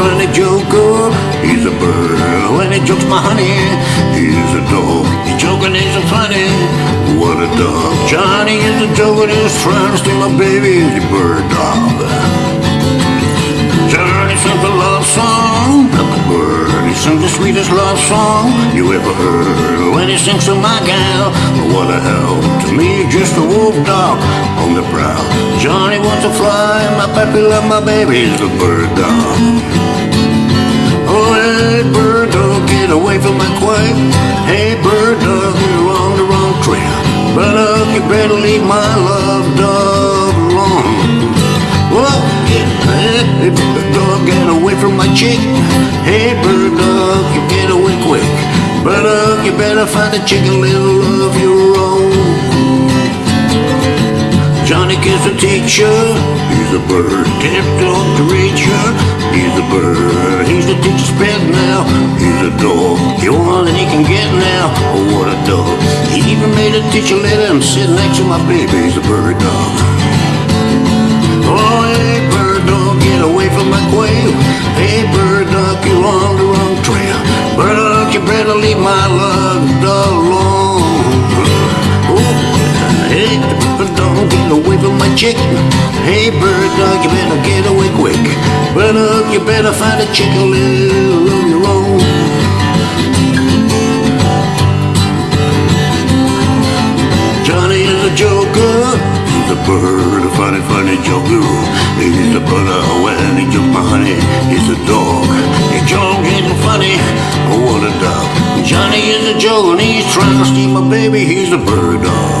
when they joke. He's a bird when he jokes my honey. He's a dog, he's joking, he's a funny. What a dog. Johnny is a joker, he's trying to steal my baby. He's a bird dog. Johnny sings a love song, like a bird. He sings the sweetest love song you ever heard. When he sings to my gal, what a hell. To me, just a wolf dog on the prowl. Johnny wants to fly, my puppy love my baby. He's a bird dog. Oh, hey, bird dog, get away from my quack. Hey, bird dog, you're on the wrong trail. But uh, you better leave my love dog alone. Whoa, yeah, hey, bird dog, get away from my chick. Hey, bird dog, you get away quick. But uh, you better find a chicken little of your own. Johnny is a teacher, he's a bird. Tip dog to reach her, he's a bird. He's the teacher's pet now, he's a dog. You want that he can get now, oh what a dog. He even made a teacher let him sit next to my baby, he's a bird dog. Chicken. Hey bird dog, you better get away quick. Bird dog, you better find a chicken little of your own. Johnny is a joker. He's a bird, a funny, funny joker. He's a brother when he jokes my honey. He's a dog. He joke ain't funny. Oh, what a dog. Johnny is a joker and he's trying to steal my baby. He's a bird dog.